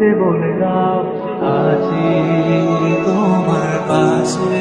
যেতে বলে দাও আছি তোমার পাশে